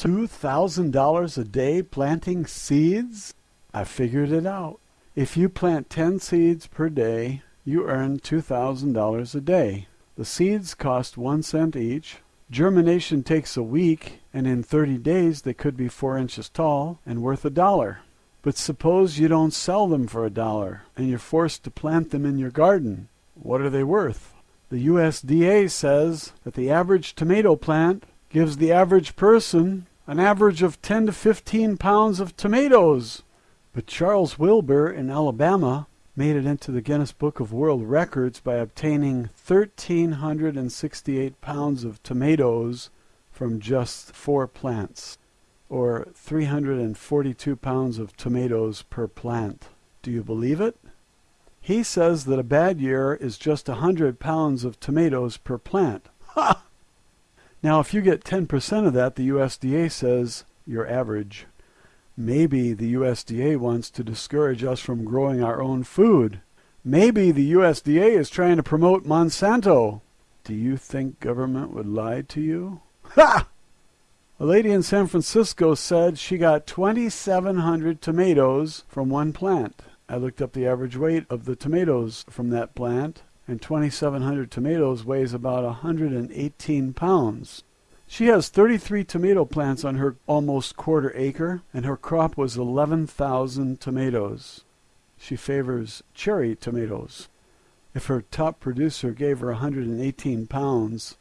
$2,000 a day planting seeds? I figured it out. If you plant 10 seeds per day, you earn $2,000 a day. The seeds cost one cent each. Germination takes a week, and in 30 days they could be four inches tall and worth a dollar. But suppose you don't sell them for a dollar, and you're forced to plant them in your garden. What are they worth? The USDA says that the average tomato plant gives the average person an average of 10 to 15 pounds of tomatoes. But Charles Wilber in Alabama made it into the Guinness Book of World Records by obtaining 1,368 pounds of tomatoes from just four plants, or 342 pounds of tomatoes per plant. Do you believe it? He says that a bad year is just a 100 pounds of tomatoes per plant. Ha! Now, if you get 10% of that, the USDA says you're average. Maybe the USDA wants to discourage us from growing our own food. Maybe the USDA is trying to promote Monsanto. Do you think government would lie to you? Ha! A lady in San Francisco said she got 2,700 tomatoes from one plant. I looked up the average weight of the tomatoes from that plant, and 2,700 tomatoes weighs about 118 pounds. She has 33 tomato plants on her almost quarter acre, and her crop was 11,000 tomatoes. She favors cherry tomatoes. If her top producer gave her 118 pounds,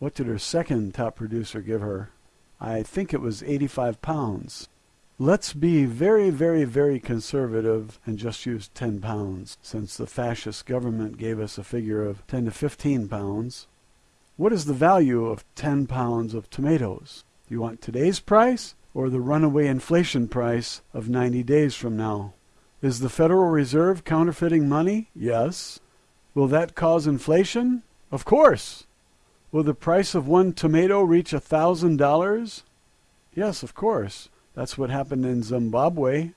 what did her second top producer give her? I think it was 85 pounds. Let's be very, very, very conservative and just use 10 pounds, since the fascist government gave us a figure of 10 to 15 pounds. What is the value of 10 pounds of tomatoes? Do you want today's price or the runaway inflation price of 90 days from now? Is the Federal Reserve counterfeiting money? Yes. Will that cause inflation? Of course. Will the price of one tomato reach a thousand dollars? Yes, of course. That's what happened in Zimbabwe.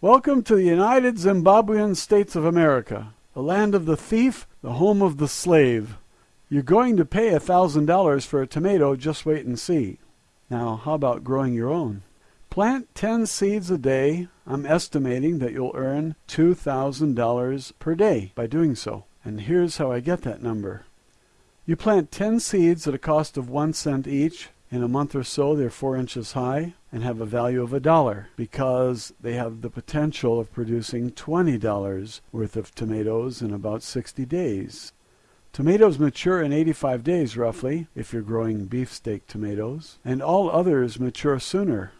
Welcome to the United Zimbabwean States of America, the land of the thief, the home of the slave. You're going to pay a thousand dollars for a tomato, just wait and see. Now, how about growing your own? Plant 10 seeds a day. I'm estimating that you'll earn $2,000 per day by doing so. And here's how I get that number. You plant 10 seeds at a cost of one cent each. In a month or so, they're four inches high and have a value of a dollar because they have the potential of producing $20 worth of tomatoes in about 60 days. Tomatoes mature in 85 days roughly if you're growing beefsteak tomatoes, and all others mature sooner.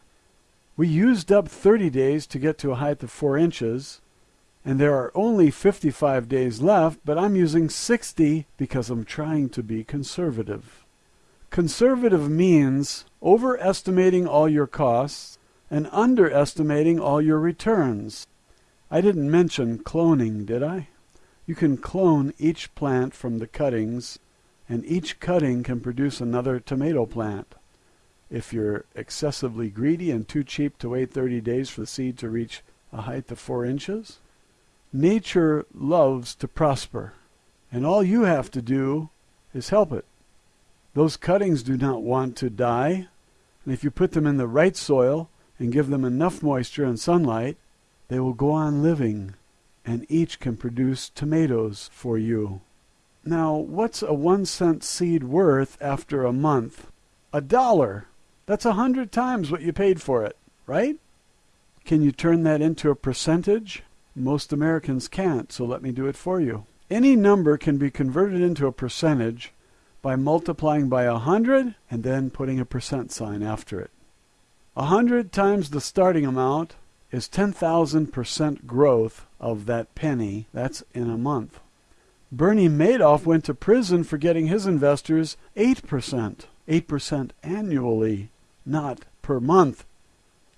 We used up 30 days to get to a height of 4 inches, and there are only 55 days left, but I'm using 60 because I'm trying to be conservative. Conservative means overestimating all your costs and underestimating all your returns. I didn't mention cloning, did I? You can clone each plant from the cuttings, and each cutting can produce another tomato plant. If you're excessively greedy and too cheap to wait 30 days for the seed to reach a height of 4 inches, nature loves to prosper, and all you have to do is help it. Those cuttings do not want to die, and if you put them in the right soil and give them enough moisture and sunlight, they will go on living, and each can produce tomatoes for you. Now, what's a one cent seed worth after a month? A dollar! That's a hundred times what you paid for it, right? Can you turn that into a percentage? Most Americans can't, so let me do it for you. Any number can be converted into a percentage by multiplying by a hundred and then putting a percent sign after it. A hundred times the starting amount is 10,000% growth of that penny. That's in a month. Bernie Madoff went to prison for getting his investors 8%. 8% annually, not per month.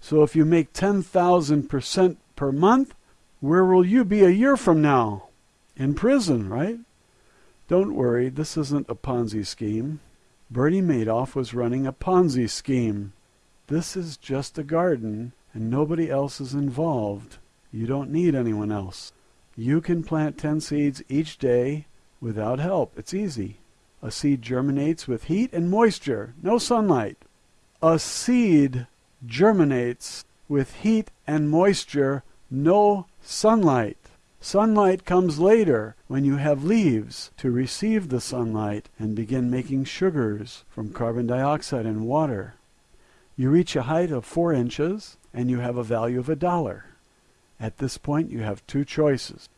So if you make 10,000% per month, where will you be a year from now? In prison, right? Don't worry, this isn't a Ponzi scheme. Bernie Madoff was running a Ponzi scheme. This is just a garden, and nobody else is involved. You don't need anyone else. You can plant 10 seeds each day without help. It's easy. A seed germinates with heat and moisture, no sunlight. A seed germinates with heat and moisture, no sunlight. Sunlight comes later when you have leaves to receive the sunlight and begin making sugars from carbon dioxide and water. You reach a height of four inches and you have a value of a dollar. At this point, you have two choices.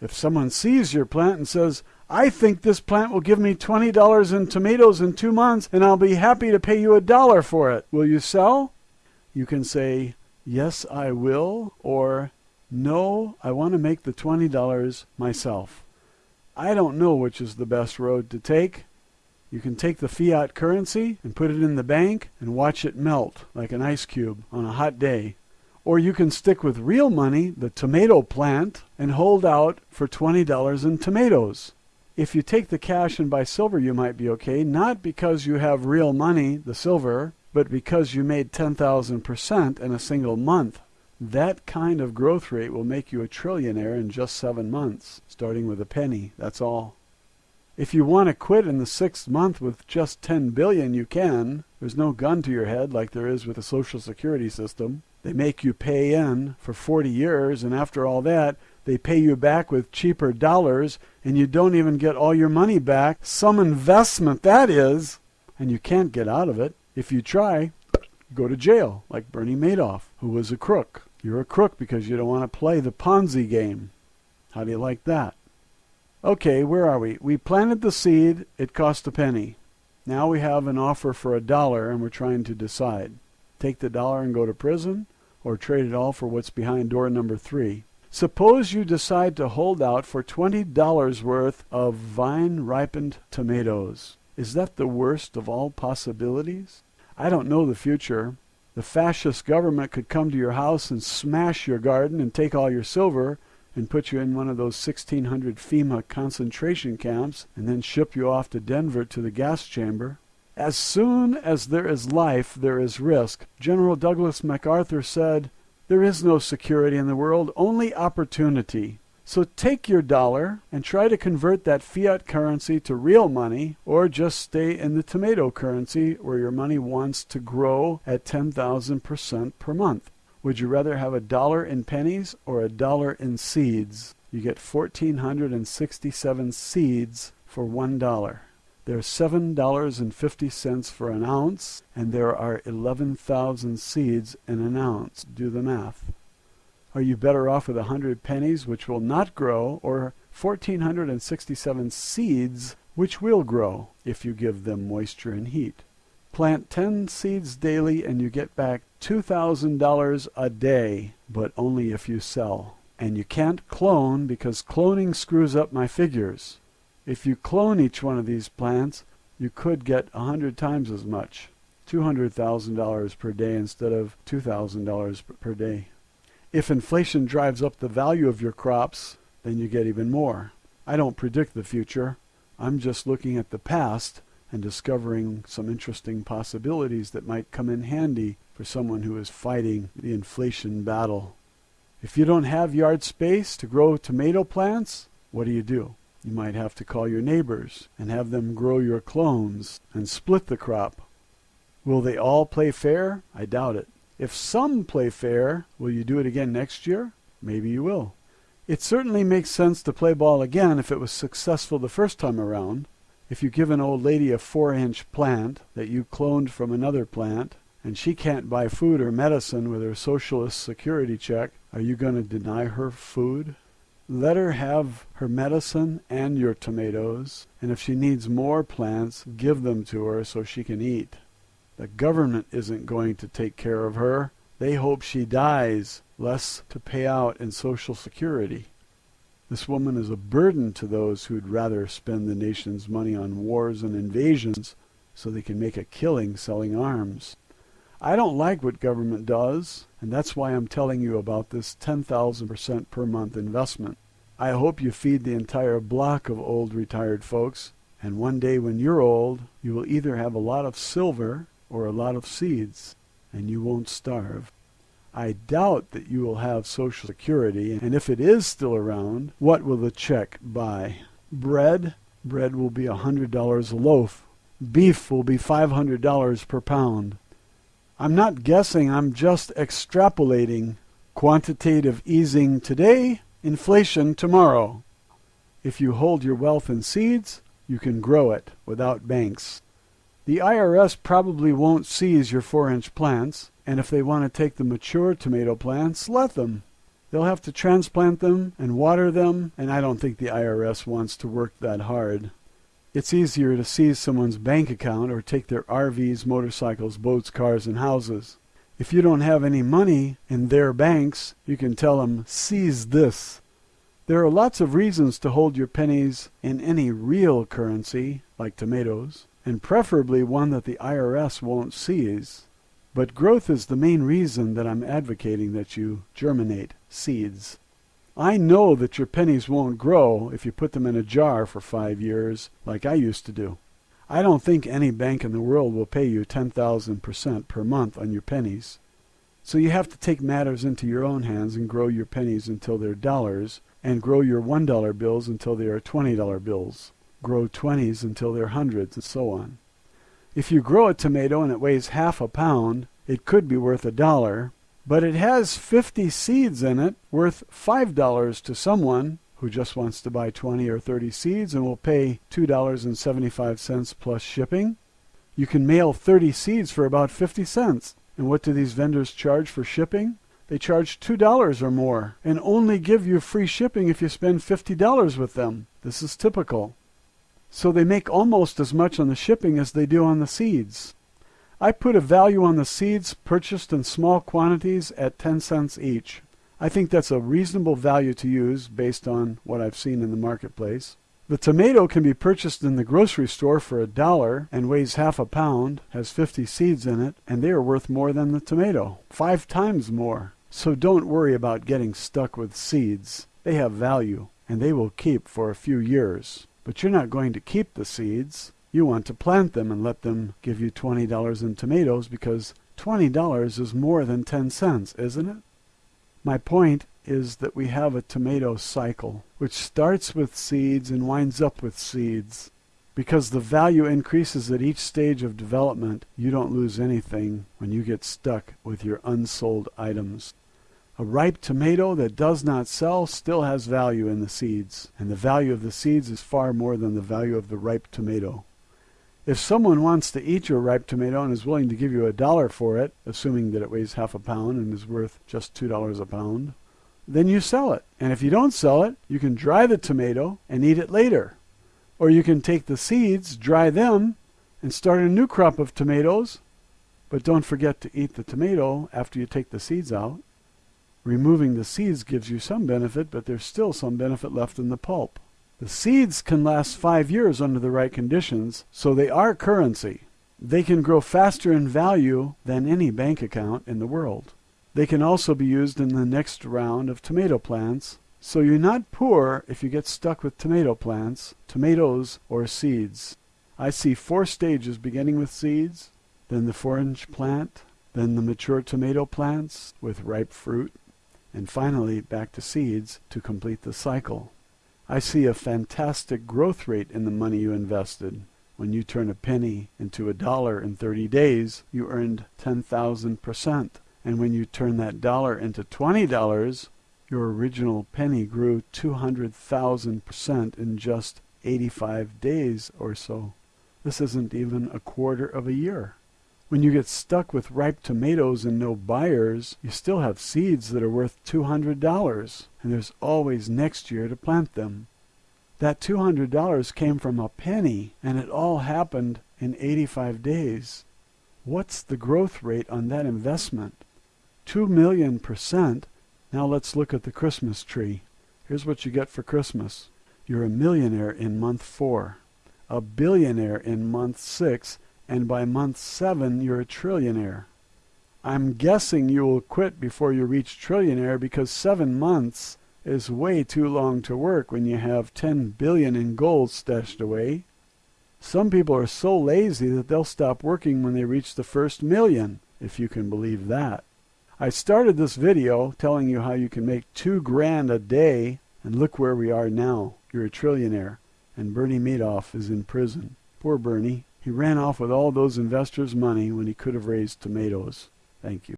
If someone sees your plant and says, I think this plant will give me $20 in tomatoes in two months and I'll be happy to pay you a dollar for it, will you sell? You can say, Yes, I will, or No, I want to make the $20 myself. I don't know which is the best road to take. You can take the fiat currency and put it in the bank and watch it melt like an ice cube on a hot day. Or you can stick with real money, the tomato plant, and hold out for $20 in tomatoes. If you take the cash and buy silver, you might be okay, not because you have real money, the silver, but because you made 10,000% in a single month. That kind of growth rate will make you a trillionaire in just seven months, starting with a penny, that's all. If you want to quit in the sixth month with just 10 billion, you can. There's no gun to your head like there is with the Social Security system. They make you pay in for 40 years, and after all that, they pay you back with cheaper dollars, and you don't even get all your money back. Some investment, that is, and you can't get out of it. If you try, go to jail, like Bernie Madoff, who was a crook. You're a crook because you don't want to play the Ponzi game. How do you like that? Okay, where are we? We planted the seed. It cost a penny. Now we have an offer for a dollar and we're trying to decide. Take the dollar and go to prison or trade it all for what's behind door number three. Suppose you decide to hold out for $20 worth of vine ripened tomatoes. Is that the worst of all possibilities? I don't know the future. The fascist government could come to your house and smash your garden and take all your silver and put you in one of those 1600 FEMA concentration camps and then ship you off to Denver to the gas chamber. As soon as there is life, there is risk. General Douglas MacArthur said, There is no security in the world, only opportunity. So take your dollar and try to convert that fiat currency to real money, or just stay in the tomato currency where your money wants to grow at 10,000% per month. Would you rather have a dollar in pennies or a dollar in seeds? You get 1,467 seeds for one dollar. There's seven dollars and fifty cents for an ounce, and there are 11,000 seeds in an ounce. Do the math. Are you better off with a hundred pennies, which will not grow, or 1,467 seeds, which will grow if you give them moisture and heat? Plant 10 seeds daily and you get back $2,000 a day, but only if you sell. And you can't clone because cloning screws up my figures. If you clone each one of these plants, you could get a hundred times as much. $200,000 per day instead of $2,000 per day. If inflation drives up the value of your crops, then you get even more. I don't predict the future. I'm just looking at the past and discovering some interesting possibilities that might come in handy for someone who is fighting the inflation battle. If you don't have yard space to grow tomato plants, what do you do? You might have to call your neighbors and have them grow your clones and split the crop. Will they all play fair? I doubt it. If some play fair, will you do it again next year? Maybe you will. It certainly makes sense to play ball again if it was successful the first time around. If you give an old lady a four inch plant that you cloned from another plant, and she can't buy food or medicine with her socialist security check, are you going to deny her food? Let her have her medicine and your tomatoes, and if she needs more plants, give them to her so she can eat. The government isn't going to take care of her. They hope she dies, less to pay out in Social Security. This woman is a burden to those who'd rather spend the nation's money on wars and invasions so they can make a killing selling arms. I don't like what government does, and that's why I'm telling you about this 10,000% per month investment. I hope you feed the entire block of old retired folks, and one day when you're old, you will either have a lot of silver or a lot of seeds, and you won't starve. I doubt that you will have Social Security, and if it is still around, what will the check buy? Bread? Bread will be a $100 a loaf. Beef will be $500 per pound. I'm not guessing, I'm just extrapolating. Quantitative easing today, inflation tomorrow. If you hold your wealth in seeds, you can grow it without banks. The IRS probably won't seize your 4-inch plants, and if they want to take the mature tomato plants, let them. They'll have to transplant them and water them, and I don't think the IRS wants to work that hard. It's easier to seize someone's bank account or take their RVs, motorcycles, boats, cars, and houses. If you don't have any money in their banks, you can tell them, seize this. There are lots of reasons to hold your pennies in any real currency, like tomatoes, and preferably one that the IRS won't seize. But growth is the main reason that I'm advocating that you germinate seeds. I know that your pennies won't grow if you put them in a jar for five years, like I used to do. I don't think any bank in the world will pay you 10,000% per month on your pennies. So you have to take matters into your own hands and grow your pennies until they're dollars, and grow your $1 bills until they are $20 bills. Grow 20s until they're hundreds, and so on. If you grow a tomato and it weighs half a pound, it could be worth a dollar, but it has 50 seeds in it worth $5 to someone who just wants to buy 20 or 30 seeds and will pay $2.75 plus shipping. You can mail 30 seeds for about 50 cents. And what do these vendors charge for shipping? They charge $2 or more and only give you free shipping if you spend $50 with them. This is typical. So they make almost as much on the shipping as they do on the seeds. I put a value on the seeds purchased in small quantities at 10 cents each. I think that's a reasonable value to use based on what I've seen in the marketplace. The tomato can be purchased in the grocery store for a dollar and weighs half a pound, has 50 seeds in it, and they are worth more than the tomato, five times more. So don't worry about getting stuck with seeds. They have value, and they will keep for a few years. But you're not going to keep the seeds. You want to plant them and let them give you $20 in tomatoes because $20 is more than 10 cents, isn't it? My point is that we have a tomato cycle, which starts with seeds and winds up with seeds. Because the value increases at each stage of development, you don't lose anything when you get stuck with your unsold items. A ripe tomato that does not sell still has value in the seeds, and the value of the seeds is far more than the value of the ripe tomato. If someone wants to eat your ripe tomato and is willing to give you a dollar for it, assuming that it weighs half a pound and is worth just $2 a pound, then you sell it. And if you don't sell it, you can dry the tomato and eat it later. Or you can take the seeds, dry them, and start a new crop of tomatoes. But don't forget to eat the tomato after you take the seeds out. Removing the seeds gives you some benefit, but there's still some benefit left in the pulp. The seeds can last five years under the right conditions, so they are currency. They can grow faster in value than any bank account in the world. They can also be used in the next round of tomato plants, so you're not poor if you get stuck with tomato plants, tomatoes, or seeds. I see four stages beginning with seeds, then the four-inch plant, then the mature tomato plants with ripe fruit, and finally back to seeds to complete the cycle. I see a fantastic growth rate in the money you invested. When you turn a penny into a dollar in 30 days, you earned 10,000%. And when you turn that dollar into $20, your original penny grew 200,000% in just 85 days or so. This isn't even a quarter of a year. When you get stuck with ripe tomatoes and no buyers, you still have seeds that are worth $200, and there's always next year to plant them. That $200 came from a penny, and it all happened in 85 days. What's the growth rate on that investment? 2 million percent. Now let's look at the Christmas tree. Here's what you get for Christmas. You're a millionaire in month four, a billionaire in month six, and by month seven you're a trillionaire. I'm guessing you will quit before you reach trillionaire because seven months is way too long to work when you have 10 billion in gold stashed away. Some people are so lazy that they'll stop working when they reach the first million, if you can believe that. I started this video telling you how you can make two grand a day, and look where we are now. You're a trillionaire, and Bernie Madoff is in prison. Poor Bernie. He ran off with all those investors' money when he could have raised tomatoes. Thank you.